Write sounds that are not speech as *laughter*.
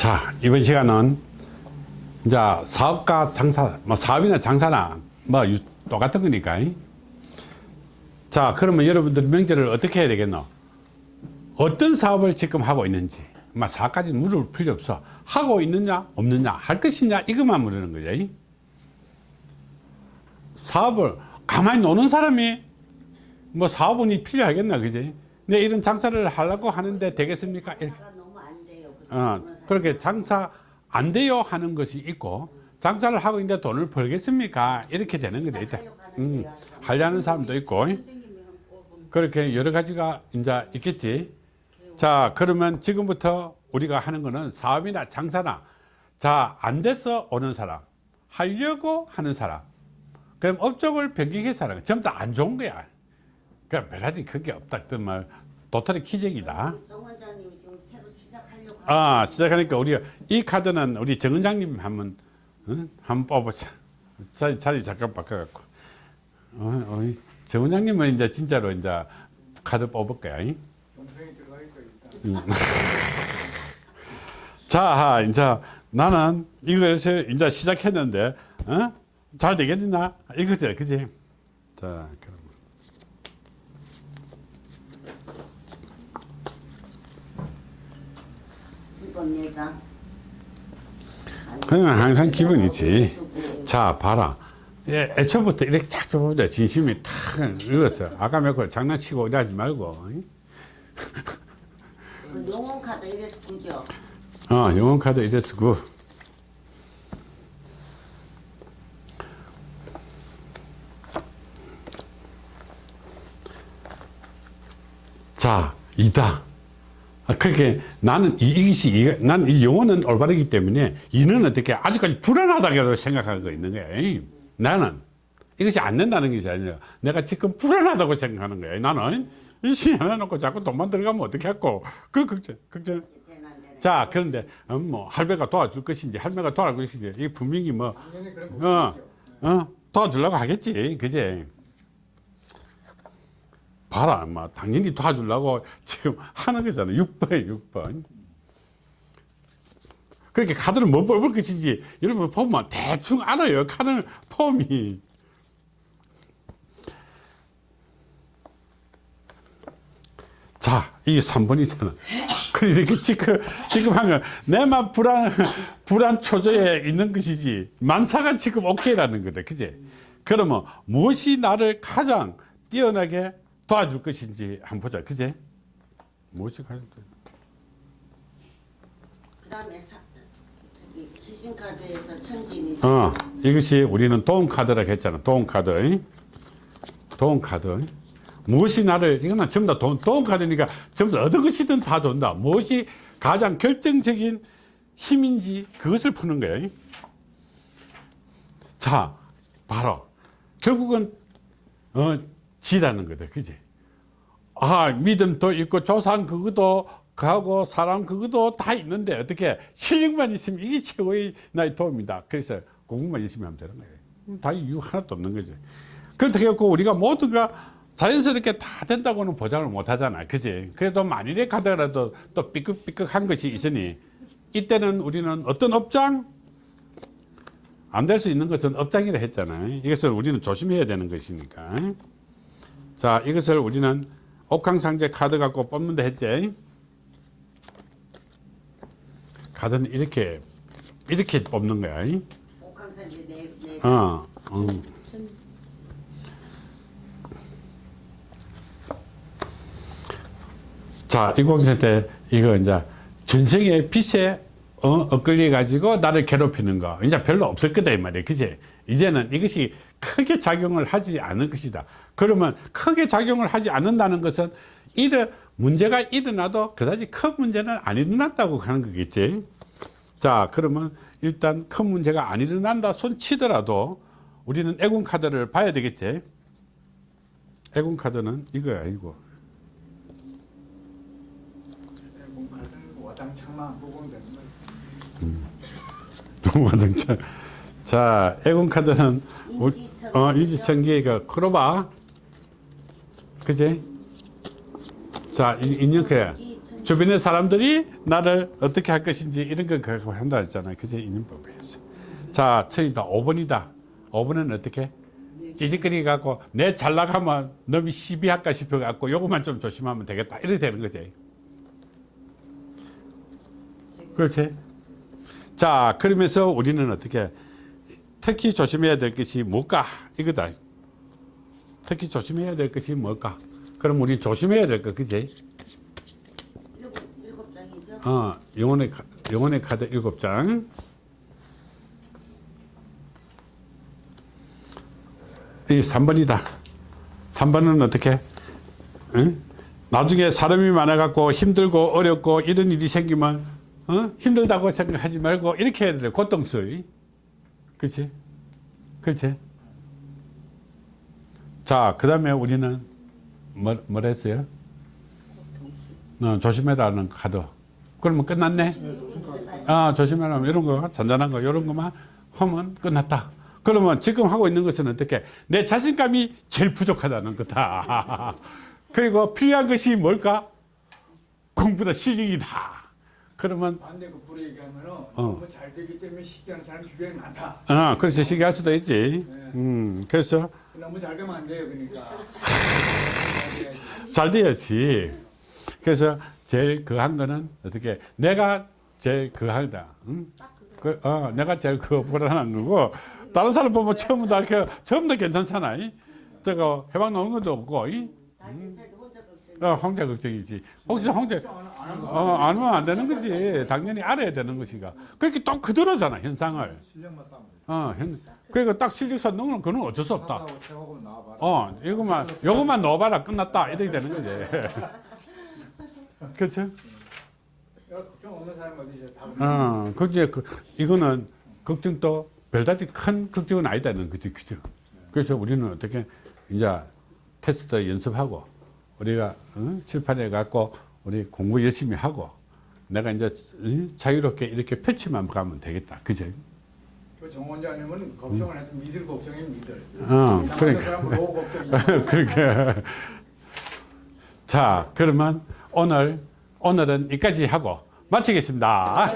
자, 이번 시간은 이제 사업가 장사, 뭐 사업이나 장사나 뭐 유- 똑같은 거니까. 이. 자, 그러면 여러분들 명제를 어떻게 해야 되겠노? 어떤 사업을 지금 하고 있는지, 막 사업까지 물을 필요 없어. 하고 있느냐, 없느냐, 할 것이냐, 이것만 물으는 거죠. 이. 사업을 가만히 노는 사람이 뭐 사업원이 필요하겠나, 그지? 내 이런 장사를 하려고 하는데 되겠습니까? 이렇게. 어, 그렇게 장사 안 돼요 하는 것이 있고 장사를 하고 있는데 돈을 벌겠습니까? 이렇게 되는 거다 있다. 하는 음, 하려는 사람도 있고. 그렇게 여러 가지가 이제 있겠지. 자 그러면 지금부터 우리가 하는 거는 사업이나 장사나 자안 돼서 오는 사람 하려고 하는 사람. 그럼 업종을 변경해서 사람 전부 다 안 좋은 거야. 그냥 별가지 그게 없다. 그 말 도토리 기적이다 정 원장님이 지금 새로 시작하려고 아 시작하니까 우리 이 카드는 우리 정 원장님 한번 응? 한번 뽑아보자 자리, 자리 잠깐 바꿔갖고 어, 어, 정 원장님은 이제 진짜로 이제 카드 뽑을 거야 잉? 응. *laughs* 자 이제 나는 이것을 이제 시작했는데 어? 잘 되겠나 이거지 그지 자 예장. 그냥 항상 기분이지 자 봐라 예, 애초부터 이렇게 쫙 펴보자 진심이 탁 읽었어 아까 몇걸 장난치고 이러지 말고 응? 그 용원 카드 이래서 구죠. 어 영혼카드 이래서 그 자, 이다. 아, 그렇게 나는 이- 이것이, 이- 난이 영혼은 올바르기 때문에 이는 어떻게 아직까지 불안하다고 생각하고 있는 거야. 나는 이것이 안 된다는 것이 아니라 내가 지금 불안하다고 생각하는 거야. 나는 이시 하나 놓고 자꾸 돈만 들어가면 어떻게 할고 그 걱정, 걱정. 자, 그런데 어, 뭐 할배가 도와줄 것인지 할매가 도와줄 것인지 이 분명히 뭐 어. 어, 도와주려고 하겠지. 그제? 봐라, 뭐, 당연히 도와주려고 지금 하는 거잖아. 6번에 6번. 그렇게 카드를 못 뽑을 것이지. 여러분 보면 대충 알아요. 카드 폼이. 자, 이 3번이잖아. *laughs* 그 이렇게 지금, 지금 하면 내만 불안, 불안 초조에 있는 것이지. 만사가 지금 오케이라는 거다. 그지? 그러면 무엇이 나를 가장 뛰어나게 도와줄 것인지 한번 보자. 가장 뛰어 그다음에 사, 저기 기신 카드에서 천진이. 어, 이것이 우리는 돈카드라고 했잖아. 돈카드. 돈카드. 무엇이 나를, 이거는 전부 다 돈, 돈카드니까 전부 다 어떤 것이든 다 준다. 무엇이 가장 결정적인 힘인지 그것을 푸는 거야. 자, 바로. 결국은, 어, 지라는 거다. 그지? 아, 믿음도 있고, 조상 그것도 하고, 사람 그것도 다 있는데, 어떻게, 실력만 있으면 이게 최고의 나의 도움이다. 그래서 공부만 열심히 하면 되는 거예요. 음, 다 이유 하나도 없는 거지. 그렇게 해갖고 우리가 모두가 자연스럽게 다 된다고는 보장을 못 하잖아. 그지? 그래도 만일에 가더라도 또 삐끗삐끗한 것이 있으니, 이때는 우리는 어떤 업장? 안 될 수 있는 것은 업장이라 했잖아요. 이것을 우리는 조심해야 되는 것이니까. 자, 이것을 우리는 옥황상제 카드 갖고 뽑는다 했지. 카드는 이렇게, 이렇게 뽑는 거야. 옥황산지 네 네. 어, 어. 자, 10세 때 이거 이제 전생의 빛에 어, 엇걸려 가지고 나를 괴롭히는 거 이제 별로 없을 거다 이 말이야. 그지? 이제는 이것이 크게 작용을 하지 않을 것이다. 그러면 크게 작용을 하지 않는다는 것은 이래 문제가 일어나도 그다지 큰 문제는 안 일어났다고 하는 거겠지. 자, 그러면 일단 큰 문제가 안 일어난다 손 치더라도 우리는 애군 카드를 봐야 되겠지. 애군 카드는 이거야, 이거. 공카드는 와장창만 보고 되는 거예요. 동화정차. 자, 애군 카드는 인지청- 어, 이지청기가 크로바. 그지? 자, 천- 주변의 사람들이 나를 어떻게 할 것인지 이런 걸 갖고 한다 했잖아요. 그제 인연법이었어. 자, 처음이다. 5번이다. 5번은 어떻게? 찌직거리 갖고 내 잘 나가면 너미 시비할까 싶어 갖고 요것만 좀 조심하면 되겠다. 이렇게 되는 거지. 그렇지? 자, 그러면서 우리는 어떻게 특히 조심해야 될 것이 뭘까? 이거다. 특히 조심해야 될 것이 뭘까? 그럼 우리 조심해야 될 것, 그지? 어, 영혼의, 카- 영혼의 카드 일곱 장. 이 3번이다. 3번은 어떻게? 응? 나중에 사람이 많아갖고 힘들고 어렵고 이런 일이 생기면 어? 힘들다고 생각하지 말고 이렇게 해야 돼. 고통스러워. 그렇지? 그렇지? 자, 그 다음에 우리는 뭐, 뭘 했어요? 어, 조심해라는 카드. 그러면 끝났네? 아, 조심해라. 이런 거, 잔잔한 거, 이런 거만 하면 끝났다. 그러면 지금 하고 있는 것은 어떻게? 내 자신감이 제일 부족하다는 거다. *laughs* 그리고 필요한 것이 뭘까? 공부다, 실력이다. 그러면, 반대 거꾸로 얘기하면은 어. 너무 잘 되기 때문에 시기하는 사람이 주변에 많다. 아, 그렇지. 시기할 수도 있지. 음, 그래서 너무 잘 되면 안 돼요, 그러니까. *laughs* 잘 돼야지. 그래서 제일 그 한 거는 어떻게 내가 제일 그 하다. 응? 그, 어, 내가 제일 그 불안한 거고 다른 사람 보면 처음부터 다 이렇게 처음부터 괜찮잖아. 이? 저거 해방 나오는 것도 없고. 이? 걱정. 어, 홍대 걱정이지. 혹시 홍대 어, 안 하면 안 되는 거지. 당연히 알아야 되는 것이가. 그렇게 또 그대로잖아 현상을. 어, 현, 그러니까 딱 실력서 넣으면 그건 어쩔 수 없다. 어, 이거만, 요것만 넣어봐라. 끝났다. 이렇게 되는 거지. *laughs* 그렇죠? 어, 그게 그, 이거는 걱정도 별다지 큰 걱정은 아니다는 거지. 그죠? 그래서 우리는 어떻게 이제 테스트 연습하고 우리가 어? 칠판에 갖고 우리 공부 열심히 하고 내가 이제 어? 자유롭게 이렇게 펼치만 가면 되겠다. 그죠? 그 정원장님은 걱정을 해도 믿을 걱정이 믿을. 어, 그러니까. *laughs* 걱정이. 그렇게. 자, 그러면 오늘, 오늘은 여기까지 하고 마치겠습니다.